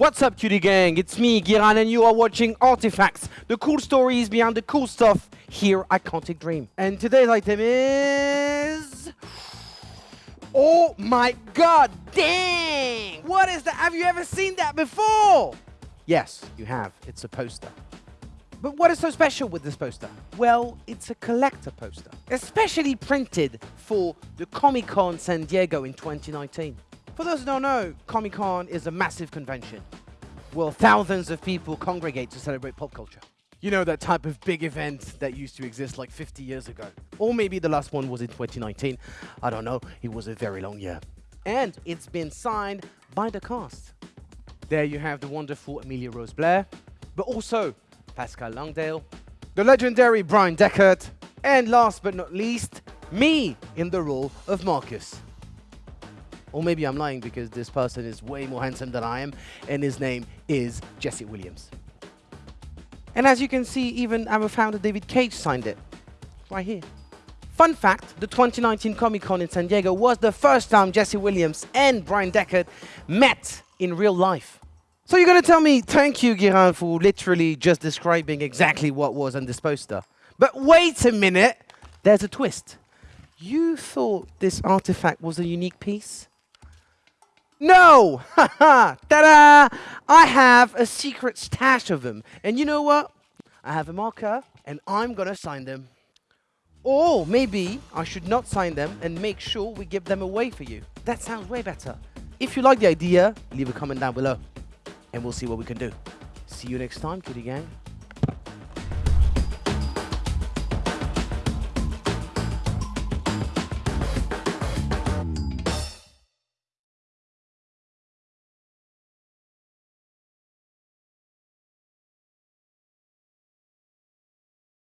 What's up, cutie gang? It's me, Giran, and you are watching Artifacts, the cool stories behind the cool stuff here at Quantic Dream. And today's item is... Oh my god, dang! What is that? Have you ever seen that before? Yes, you have. It's a poster. But what is so special with this poster? Well, it's a collector poster, especially printed for the Comic Con San Diego in 2019. For those who don't know, Comic Con is a massive convention where thousands of people congregate to celebrate pop culture. You know, that type of big event that used to exist like 50 years ago. Or maybe the last one was in 2019. I don't know. It was a very long year. And it's been signed by the cast. There you have the wonderful Amelia Rose Blaire, but also Pascal Langdale, the legendary Bryan Dechart, and last but not least, me in the role of Markus. Or maybe I'm lying because this person is way more handsome than I am, and his name is Jesse Williams. And as you can see, even our founder David Cage signed it. Right here. Fun fact, the 2019 Comic Con in San Diego was the first time Jesse Williams and Bryan Dechart met in real life. So you're going to tell me, thank you, Giran, for literally just describing exactly what was on this poster. But wait a minute, there's a twist. You thought this artifact was a unique piece? No! Haha! Ta-da! I have a secret stash of them. And you know what? I have a marker, and I'm gonna sign them. Or maybe I should not sign them and make sure we give them away for you. That sounds way better. If you like the idea, leave a comment down below, and we'll see what we can do. See you next time, Kitty Gang.